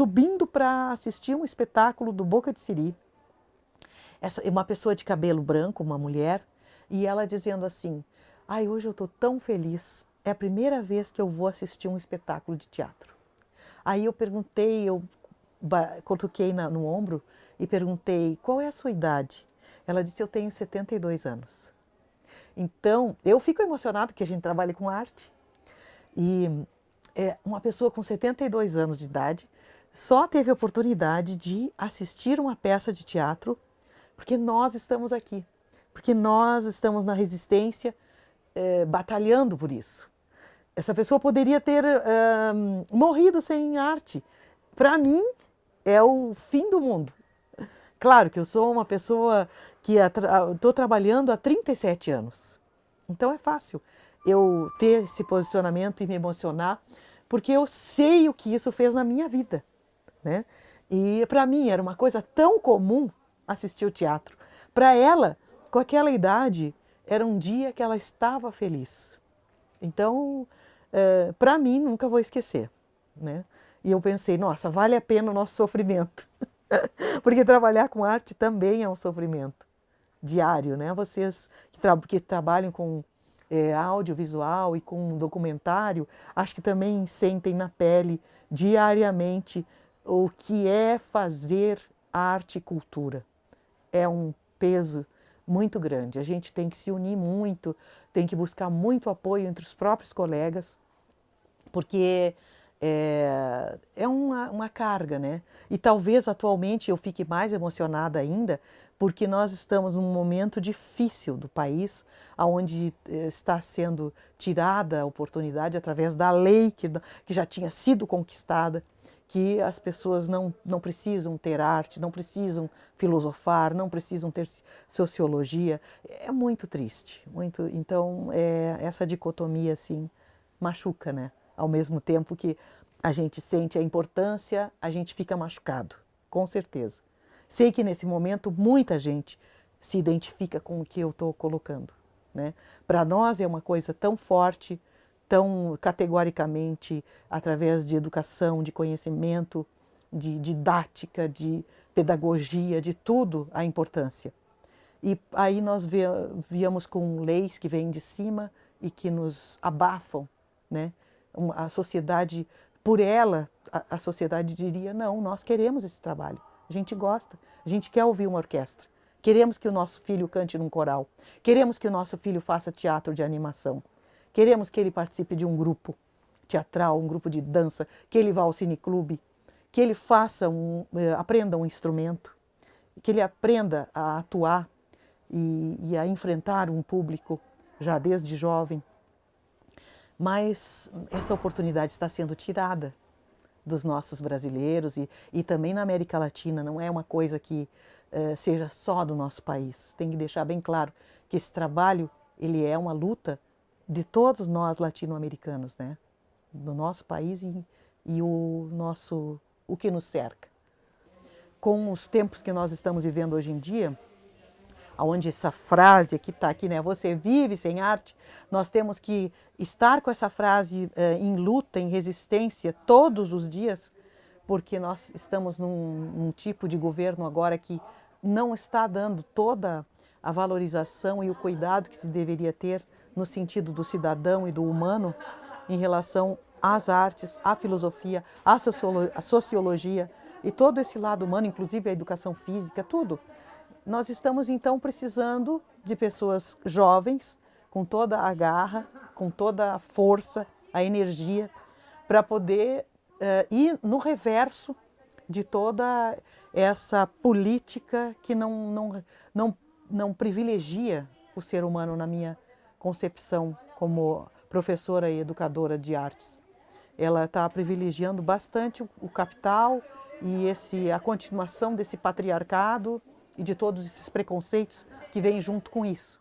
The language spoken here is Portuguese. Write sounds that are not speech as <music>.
subindo para assistir um espetáculo do Boca de Siri. Essa, uma pessoa de cabelo branco, uma mulher, e ela dizendo assim, ai, hoje eu estou tão feliz, é a primeira vez que eu vou assistir um espetáculo de teatro. Aí eu perguntei, eu coloquei na, no ombro e perguntei, qual é a sua idade? Ela disse, eu tenho 72 anos. Então, eu fico emocionada que a gente trabalha com arte. E é, uma pessoa com 72 anos de idade só teve oportunidade de assistir uma peça de teatro porque nós estamos aqui, porque nós estamos na resistência é, batalhando por isso. Essa pessoa poderia ter morrido sem arte. Para mim, é o fim do mundo. Claro que eu sou uma pessoa que estou trabalhando há 37 anos. Então é fácil eu ter esse posicionamento e me emocionar, porque eu sei o que isso fez na minha vida. Né? E para mim era uma coisa tão comum assistir o teatro. Para ela, com aquela idade, era um dia que ela estava feliz. Então, é, para mim, nunca vou esquecer. Né? E eu pensei, nossa, vale a pena o nosso sofrimento. <laughs> Porque trabalhar com arte também é um sofrimento diário, né? Vocês que, tra que trabalham com é, audiovisual e com documentário, acho que também sentem na pele diariamente o que é fazer arte e cultura. É um peso muito grande. A gente tem que se unir muito, tem que buscar muito apoio entre os próprios colegas, porque é, é uma, uma carga, né? E talvez atualmente eu fique mais emocionada ainda, porque nós estamos num momento difícil do país, onde eh, está sendo tirada a oportunidade através da lei que, que já tinha sido conquistada, que as pessoas não, não precisam ter arte, não precisam filosofar, não precisam ter sociologia. É muito triste, muito. Então, é, essa dicotomia, assim, machuca, né? Ao mesmo tempo que a gente sente a importância, a gente fica machucado, com certeza. Sei que nesse momento muita gente se identifica com o que eu estou colocando. Né? Para nós é uma coisa tão forte, tão categoricamente através de educação, de conhecimento, de didática, de pedagogia, de tudo a importância. E aí nós víamos com leis que vêm de cima e que nos abafam, né? A sociedade, por ela, a sociedade diria, não, nós queremos esse trabalho, a gente gosta, a gente quer ouvir uma orquestra, queremos que o nosso filho cante num coral, queremos que o nosso filho faça teatro de animação, Queremos que ele participe de um grupo teatral, um grupo de dança, que ele vá ao cineclube, que ele faça um, eh, aprenda um instrumento, que ele aprenda a atuar e, e a enfrentar um público já desde jovem. Mas essa oportunidade está sendo tirada dos nossos brasileiros e, e também na América Latina, não é uma coisa que uh, seja só do nosso país. Tem que deixar bem claro que esse trabalho ele é uma luta de todos nós latino-americanos, né? Do nosso país e, e o nosso o que nos cerca. Com os tempos que nós estamos vivendo hoje em dia, onde essa frase que está aqui, né? Você vive sem arte. Nós temos que estar com essa frase eh, em luta, em resistência todos os dias, porque nós estamos num, num tipo de governo agora que não está dando toda a valorização e o cuidado que se deveria ter no sentido do cidadão e do humano em relação às artes, à filosofia, à sociologia e todo esse lado humano, inclusive a educação física, tudo. Nós estamos então precisando de pessoas jovens, com toda a garra, com toda a força, a energia, para poder uh, ir no reverso de toda essa política que não, não, não, não privilegia o ser humano na minha concepção como professora e educadora de artes. Ela está privilegiando bastante o capital e esse, a continuação desse patriarcado e de todos esses preconceitos que vêm junto com isso.